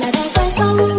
là đang say sóng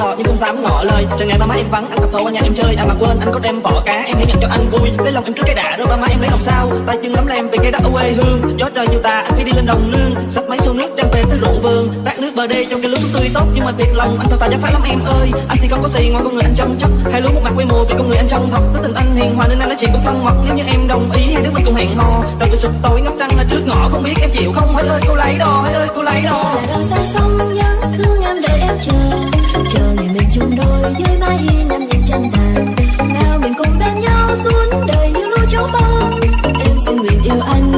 đò nhưng không dám ngỏ lời. Chờ ngày ba má em vắng anh tập thâu qua nhà em chơi. Anh mà quên anh có đem vỏ cá em hãy nhận cho anh vui. Lấy lòng em trước cái đã rồi ba má em lấy lòng sao? Tay chân lắm lem về cái đất quê hương. Gió trời chiều tà anh phải đi lên đồng nương sắp máy xô nước đem về tới ruộng vườn. Tát nước bờ đê trong cái lúa xuống tươi tốt. Nhưng mà thiệt lòng anh thật ta chắc phải lắm em ơi. Anh thì không có gì ngoài con người anh chăm chắc, hai lúa một mặt quê mùa vì con người anh chân thật tới tình anh hiền hòa nên anh nói chuyện cũng thân mật. Nếu như em đồng ý hai đứa mình cùng hẹn hò. Đầu về sụp tối ngóc trăng là trước ngõ. Không biết em chịu không? Hỡi ơi cô lấy đò hỡi ơi cô lấy đò là đò xa sông nhớ thương em đợi em chờ. Yêu anh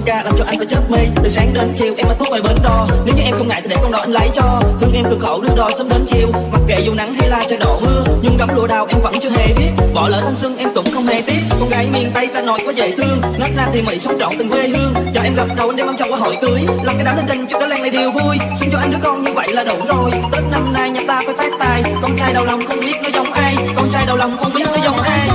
em ca làm cho anh phải chớp mê. Từ sáng đến chiều em mà thuốc ngoài bến đò nếu như em không ngại thì để con đò anh lấy cho. Thương em cực khổ đưa đò sớm đến chiều. Mặc kệ dù nắng hay là trời đổ mưa nhưng gấm lụa đào em vẫn chưa hề biết. Bỏ lỡ thanh xuân em cũng không hề tiếc. Con gái miền tây ta nói quá dễ thương. Nát na thì mỹ sống trọn tình quê hương. Cho em gặp đầu anh đem ông chồng qua hội cưới. Làm cái đám linh tinh cho cái làng này đều vui. Xin cho anh đứa con như vậy là đủ rồi. Tết năm nay nhà ta phải phát tài. Con trai đầu lòng không biết nó giống ai. Con trai đầu lòng không biết nó giống ai.